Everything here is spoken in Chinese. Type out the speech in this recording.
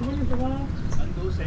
什么意思吗？陈独行。